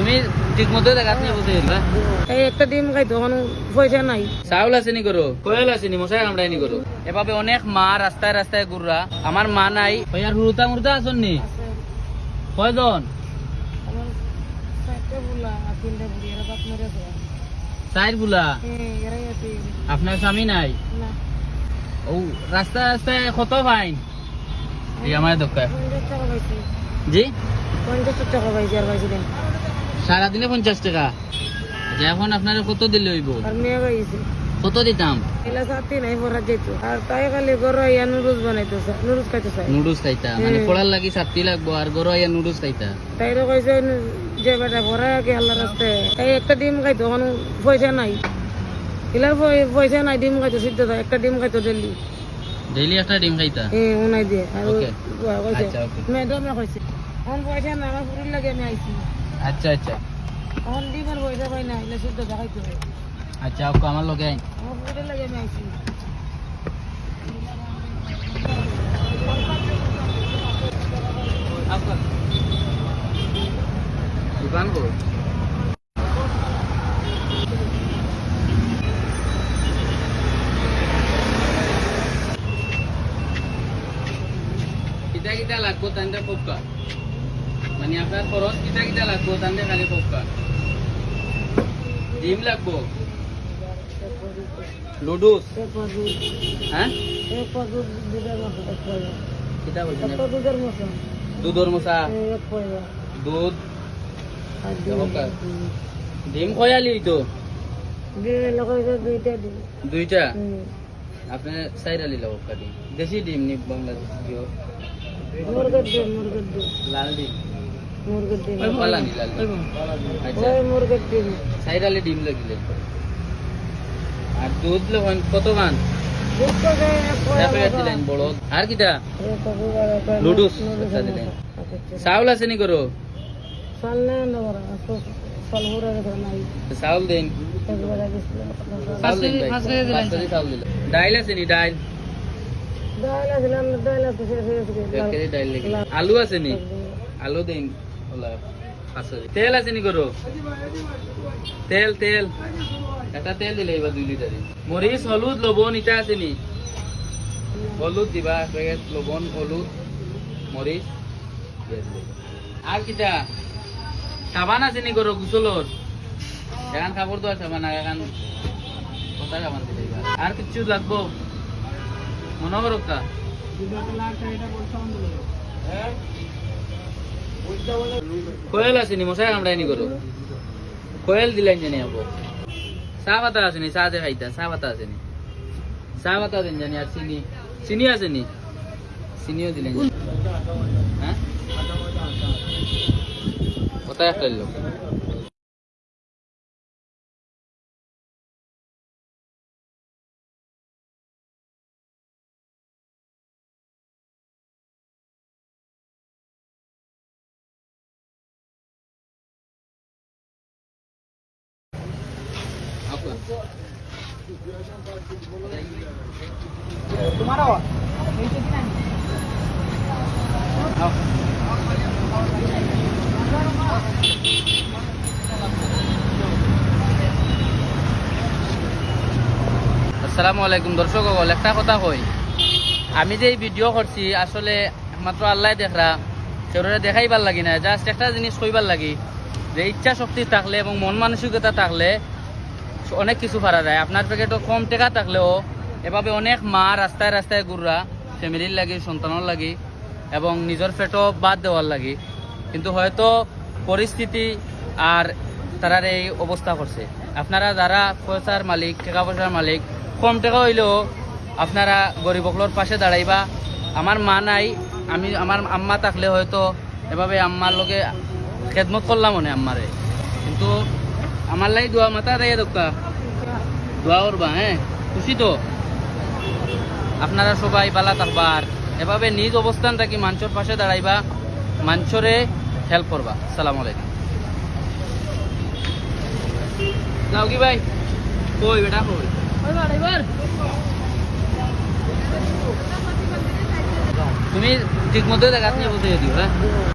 তুমি ঠিক মতো দেখাত এই একটা ডিম খাই তখন পয়সা নাই। চাউল আছে নি করো কোয়েল আছে নি মশাই কামড়াই নি করো এভাবে অনেক মা রাস্তায় রাস্তায় ঘুররা। আমার মা নাই। ওই আর হুরুতা মুরতা আসন নি? কয়জন? আমার বুলা হ্যাঁ আপনার স্বামী নাই? ও রাস্তায় রাস্তায় কত ফাইন? এই আমার দোকান জি? পঞ্চাশ টাকা পাইছি আর সারাদিনে পঞ্চাশ টাকা। আচ্ছা, এখন আপনার কত দিলে হইব? কত দিতাম? নুডলস খাইতে মানে। পড়ার লাগি লাগবো আর গরো আইয়া নুডলস খাইতা? কইছে যে বেটা পড়া কি আল্লাহ রাস্তায় এই একটা ডিম খাইতো পয়সা নাই। পয়সা নাই ডিম খাইতো সিদ্ধ একটা ডিম খাইতো ডেলি ডেইলি একটা ডিম খাইতা? হ্যাঁ উনাই দিয়ে আর Okay. আচ্ছা, ম্যাডামে কইছে এখন পয়সা না আমার পুরীর লাগে আমি আইছি। আচ্ছা আচ্ছা। এখন ডিমের পয়সা পাই না এলে সিদ্ধ দেখাইতে হবে। আচ্ছা আপু আমার লগে আইন আমার পুরীর লাগে আমি আইছি। দোকান কো কিতা কিতা লাগবো তান্তে পক্কা মানে আপনার খরচ কিতা কিতা লাগবো তান্তে খালি পক্কা। ডিম লাগবো। লুডুস। হ্যাঁ? কিতা বলছেন? দুধের মশা। দুধ। ডিম খয়ালি তো? দুইটা। আপনি সাইড আলি লাভ ডিম। দেশি ডিম নি বাংলাদেশ লাল ডিম। মুরগের ডিম। পালা নি লাল ডিম আচ্ছা ওই মুরগের ডিম। ডিম লাগিলে। আর দুধ কত গান? আর কিটা? লুডুস দিলেন। দাও। আচ্ছা, চাউল আছে নি করো। চাউল দেন। ডাইল আছে নি? ডাইল। আলু আছে নি? আলু দিন। তেল আছে নি করো তেল তেল। এটা তেল দিলে এবার দুই লিটার মরিচ হলুদ লবণ ইটা আছে নি? হলুদ দিবা প্যাকেট লবণ হলুদ মরিচ। আর কিটা? সাবান আছে নি করো গুসলর এখান কাপড় দেওয়ার সাবান আর এখান কোথায় সাবান দিলে আর কিছু লাগবো? মনে করো কা কোয়েল আসেনি, মশাই কামড়াই নি করো কোয়েল দিলেন জানি আপু চা পাতা আসেনি, চা যে খাইতা, চা পাতা আছে নি চা পাতা দেন জানি, আর চিনি। চিনি আছে নি চিনিও দিলেন। হ্যাঁ? কোথায় একটা লোক আসসালামু আলাইকুম দর্শক সকল একটা কথা কই। আমি যে ভিডিও করছি, আসলে মাত্র আল্লাহ দেখরা সেগুলো দেখাইবার লাগি না জাস্ট একটা জিনিস কইবার লাগি, যে ইচ্ছা শক্তি থাকলে এবং মন মানসিকতা থাকলে অনেক কিছু পারা যায়। আপনার প্যাকেটও কম টাকা থাকলেও এভাবে অনেক মা রাস্তায় রাস্তায় ঘুররা ফ্যামিলির লাগি, সন্তানের লাগি এবং নিজের পেটও বাদ দেওয়ার লাগি। কিন্তু হয়তো পরিস্থিতি আর তারার এই অবস্থা করছে। আপনারা যারা পয়সার মালিক, টাকা পয়সার মালিক, কম টাকা হইলেও আপনারা গরিব অকলোর পাশে দাঁড়াইবা। আমার মা নাই, আমি, আমার আম্মা থাকলে হয়তো এভাবে আম্মার লগে খেদমত করলাম মনে আম্মারে। কিন্তু আমার লাই দোয়া মাথা দেয় দোকা দোয়া করবা হ্যাঁ খুশি তো? আপনারা সবাই বালা থাকবা আর এভাবে নিজ অবস্থান থাকি মাঞ্চর পাশে দাঁড়াইবা মাঞ্চরে হেল্প করবা। সালাম আলাইকুম। কি ভাই? কই বেটা কই? তুমি ঠিক মতো দেখাত নিয়ে বসে দিও হ্যাঁ